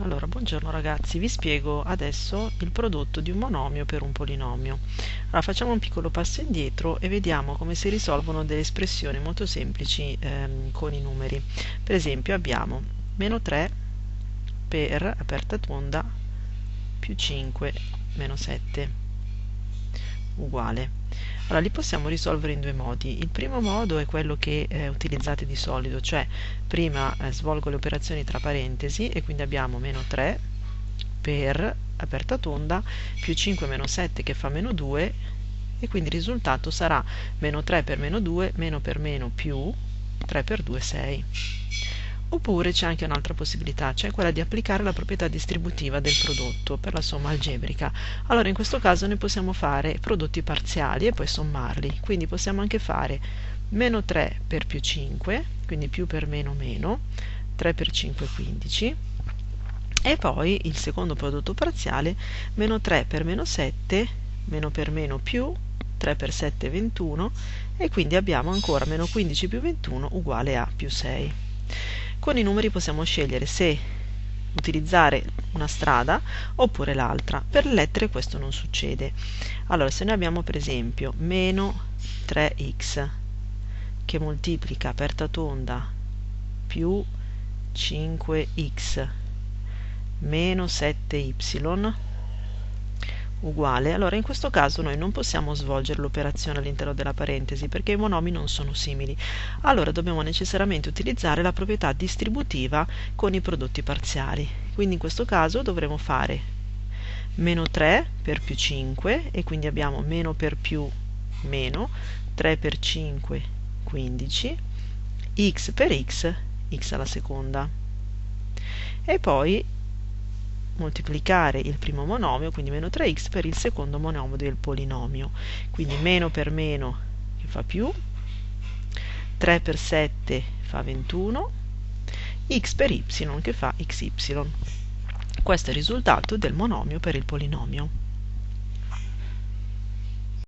Allora, buongiorno ragazzi, vi spiego adesso il prodotto di un monomio per un polinomio. Allora, facciamo un piccolo passo indietro e vediamo come si risolvono delle espressioni molto semplici ehm, con i numeri. Per esempio abbiamo meno 3 per, aperta tonda, più 5 meno 7 uguale. Allora, li possiamo risolvere in due modi. Il primo modo è quello che eh, utilizzate di solito, cioè prima eh, svolgo le operazioni tra parentesi e quindi abbiamo meno 3 per aperta tonda più 5 meno 7 che fa meno 2 e quindi il risultato sarà meno 3 per meno 2 meno per meno più 3 per 2 6 oppure c'è anche un'altra possibilità, cioè quella di applicare la proprietà distributiva del prodotto per la somma algebrica. Allora in questo caso noi possiamo fare prodotti parziali e poi sommarli, quindi possiamo anche fare meno 3 per più 5, quindi più per meno meno, 3 per 5 15, e poi il secondo prodotto parziale, meno 3 per meno 7, meno per meno più, 3 per 7 21, e quindi abbiamo ancora meno 15 più 21 uguale a più 6. Con i numeri possiamo scegliere se utilizzare una strada oppure l'altra. Per le lettere questo non succede. Allora, se noi abbiamo per esempio meno 3x che moltiplica aperta tonda più 5x meno 7y uguale, allora in questo caso noi non possiamo svolgere l'operazione all'interno della parentesi perché i monomi non sono simili. Allora dobbiamo necessariamente utilizzare la proprietà distributiva con i prodotti parziali. Quindi in questo caso dovremo fare meno 3 per più 5 e quindi abbiamo meno per più meno 3 per 5 15 x per x x alla seconda e poi moltiplicare il primo monomio, quindi meno 3x, per il secondo monomio del polinomio. Quindi meno per meno che fa più, 3 per 7 fa 21, x per y che fa xy. Questo è il risultato del monomio per il polinomio.